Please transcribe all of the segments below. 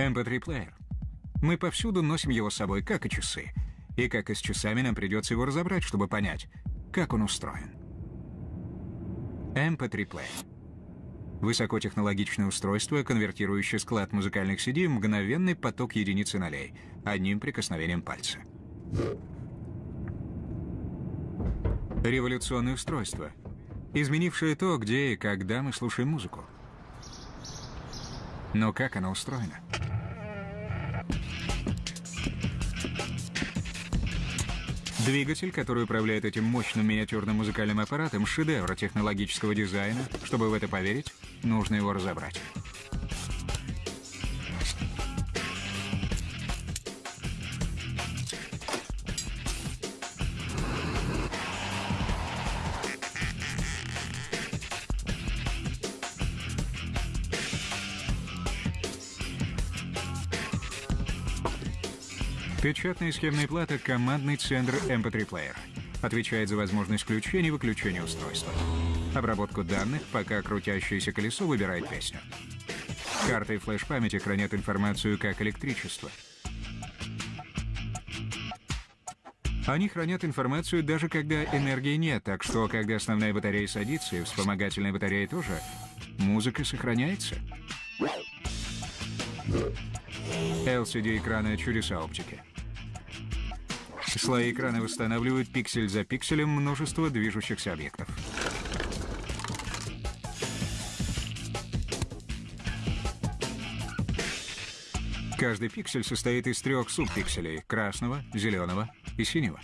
MP3-плеер. Мы повсюду носим его с собой, как и часы. И как и с часами, нам придется его разобрать, чтобы понять, как он устроен. MP3-плеер. Высокотехнологичное устройство, конвертирующее склад музыкальных CD в мгновенный поток единиц и нолей, одним прикосновением пальца. Революционное устройство, изменившее то, где и когда мы слушаем музыку. Но как оно устроено? Двигатель, который управляет этим мощным миниатюрным музыкальным аппаратом, шедевр технологического дизайна. Чтобы в это поверить, нужно его разобрать. Печатная схемная плата — командный центр MP3 Player. Отвечает за возможность включения и выключения устройства. Обработку данных, пока крутящееся колесо выбирает песню. Карты и флеш-памяти хранят информацию как электричество. Они хранят информацию даже когда энергии нет, так что, когда основная батарея садится и вспомогательная батарея тоже, музыка сохраняется. LCD-экраны — чудеса оптики. Слои экрана восстанавливают пиксель за пикселем множество движущихся объектов. Каждый пиксель состоит из трех субпикселей — красного, зеленого и синего.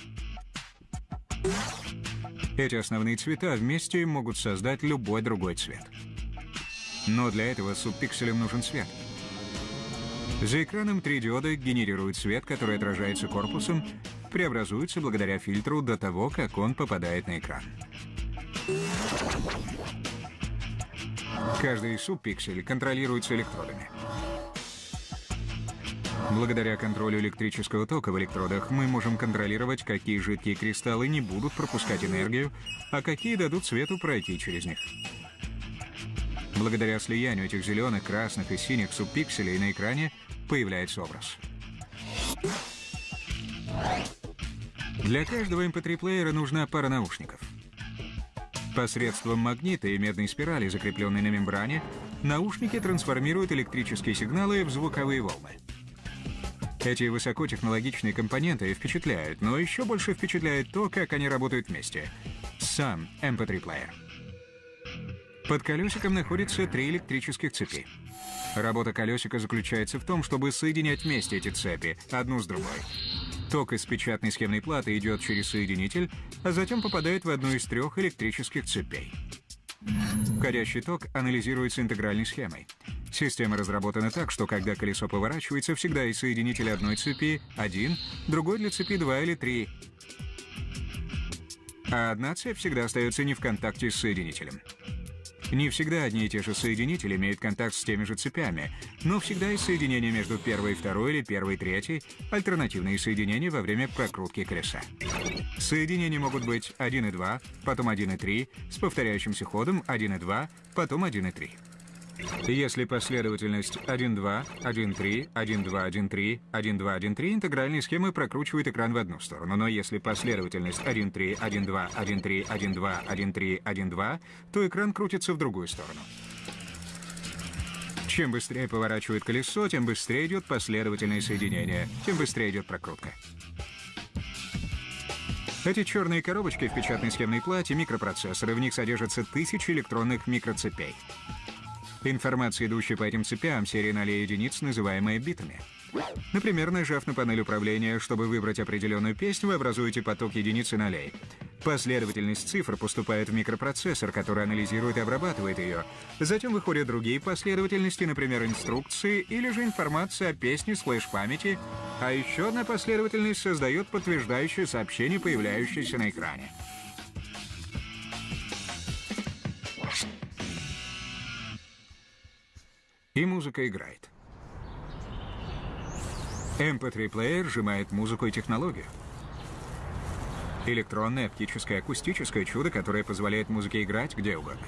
Эти основные цвета вместе могут создать любой другой цвет. Но для этого субпикселям нужен свет — за экраном три диода генерируют свет, который отражается корпусом, преобразуется благодаря фильтру до того, как он попадает на экран. Каждый субпиксель контролируется электродами. Благодаря контролю электрического тока в электродах мы можем контролировать, какие жидкие кристаллы не будут пропускать энергию, а какие дадут свету пройти через них. Благодаря слиянию этих зеленых, красных и синих субпикселей на экране появляется образ. Для каждого MP3-плеера нужна пара наушников. Посредством магнита и медной спирали, закрепленной на мембране, наушники трансформируют электрические сигналы в звуковые волны. Эти высокотехнологичные компоненты впечатляют, но еще больше впечатляет то, как они работают вместе. Сам MP3-плеер. Под колесиком находятся три электрических цепи. Работа колесика заключается в том, чтобы соединять вместе эти цепи, одну с другой. Ток из печатной схемной платы идет через соединитель, а затем попадает в одну из трех электрических цепей. Входящий ток анализируется интегральной схемой. Система разработана так, что когда колесо поворачивается, всегда из соединителя одной цепи один, другой для цепи два или три. А одна цепь всегда остается не в контакте с соединителем. Не всегда одни и те же соединители имеют контакт с теми же цепями, но всегда есть соединение между первой и второй или первой и третьей, альтернативные соединения во время прокрутки колеса. Соединения могут быть 1 и 2, потом 1 и 3, с повторяющимся ходом 1 и 2, потом 1 и 3. Если последовательность 1-2, 1-3, 1-2, 1-3, 1-2, 1-3, интегральные схемы прокручивают экран в одну сторону, но если последовательность 1-3, 1-2, 1-3, 1-2, 1-3, 1-2, то экран крутится в другую сторону. Чем быстрее поворачивает колесо, тем быстрее идет последовательное соединение, тем быстрее идет прокрутка. Эти черные коробочки в печатной схемной плате — микропроцессоры, в них содержатся тысячи электронных микроцепей. Информация, идущая по этим цепям, серия нолей единиц, называемая битами. Например, нажав на панель управления, чтобы выбрать определенную песню, вы образуете поток единиц и нолей. Последовательность цифр поступает в микропроцессор, который анализирует и обрабатывает ее. Затем выходят другие последовательности, например, инструкции или же информация о песне с флеш-памяти, а еще одна последовательность создает подтверждающее сообщение, появляющееся на экране. И музыка играет. MP3-плеер сжимает музыку и технологию. Электронное, оптическое, акустическое чудо, которое позволяет музыке играть где угодно.